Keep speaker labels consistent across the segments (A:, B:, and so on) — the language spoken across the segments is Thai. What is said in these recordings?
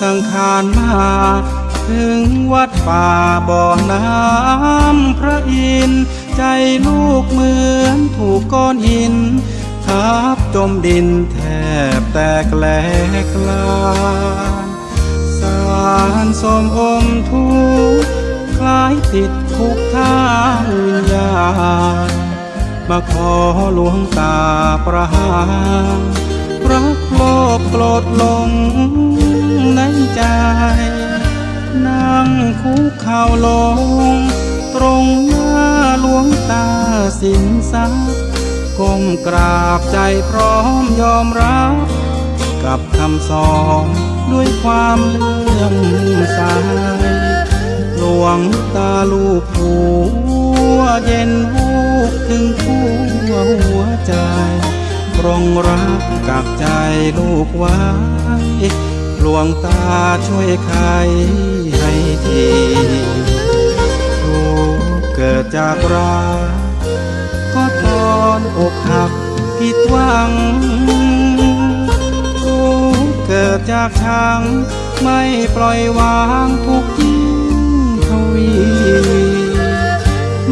A: สังขานมา ถึงวัดป่าบ่อน้ำพระอินทร์ใจลูกเหมือนถูกก้อนหิน ทับจมดินแทบแตกแหลกลานสารสมอมทุกข์คล้ายติดคุกทางวิญญาณมาขอหลวงตาประหารรักโลภโกรธลง ในใจ นั่งคุกเข่าลง ตรงหน้าหลวงตาสินสักก้มกราบใจพร้อมยอมรับ กับคำสอนด้วยความเลื่อมใสหลวงตาลูกหัวเย็นวูบถึงทั่วหัวใจ ปรงรักกับใจลูกไว้ ลวงตาช่วยไขให้ทีทุกเกิดจากรักก็ตอนอกหักผิดหวังทุกเกิดจากชังไม่ปล่อยวางทุกยิ่งทวี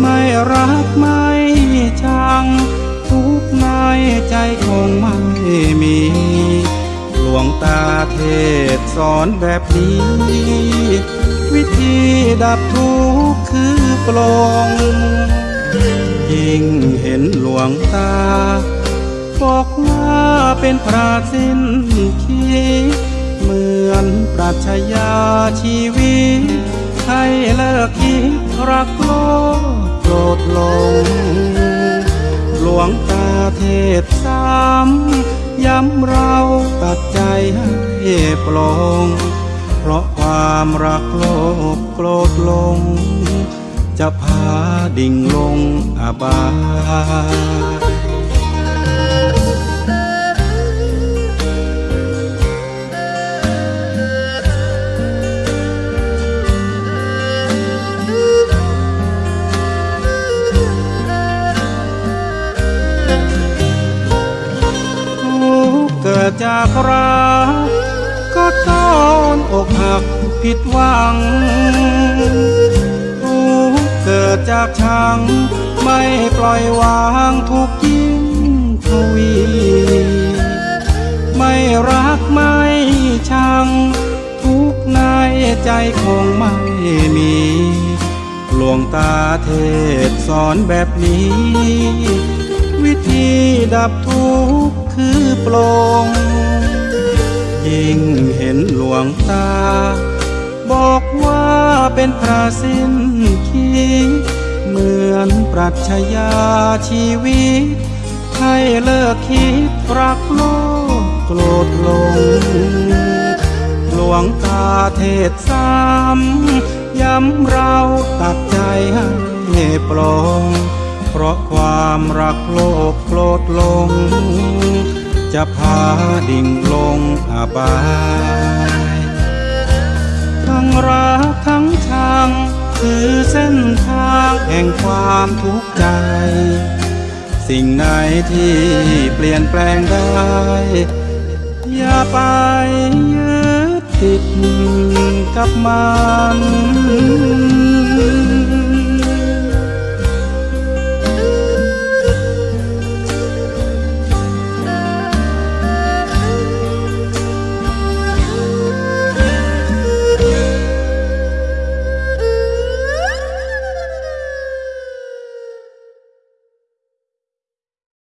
A: ไม่รักไม่ชังทุกในใจคงไม่มี หลวงตาเทศสอนแบบนี้ วิธีดับทุกข์คือปลงยิ่งเห็นหลวงตา บอกว่าเป็นพระสิ้นคิดเหมือนปรัชญาชีวิต ให้เลิกคิดรักโลภโกรธลง หลวงตาเทศซ้ำ ย้ำเราตัดใจให้ปลง เพราะความรักโลภโกรธลง จะพาดิ่งลงอบาย รักก็ตอนอกหักผิดหวังทุกเกิดจากชัง ไม่ปล่อยวางทุกยิ่งทวี ไม่รักไม่ชัง ทุกในใจคงไม่มีหลวงตาเทศสอนแบบนี้ วิธีดับทุกข์คือปลง งเห็นหลวงตา บอกว่าเป็นพระสิ้นคิดเหมือนปรัชญาชีวิต ให้เลิกคิดรักโลภโกรธลง หลวงตาเทศซ้ำย้ำเราตัดใจให้ปลง เพราะความรักโลภโกรธลง จะพาดิ่งลงอบาย ทั้งรักทั้งชัง คือเส้นทางแห่งความทุกข์ใจ สิ่งไหนที่เปลี่ยนแปลงได้ อย่าไปยึดติดกับมัน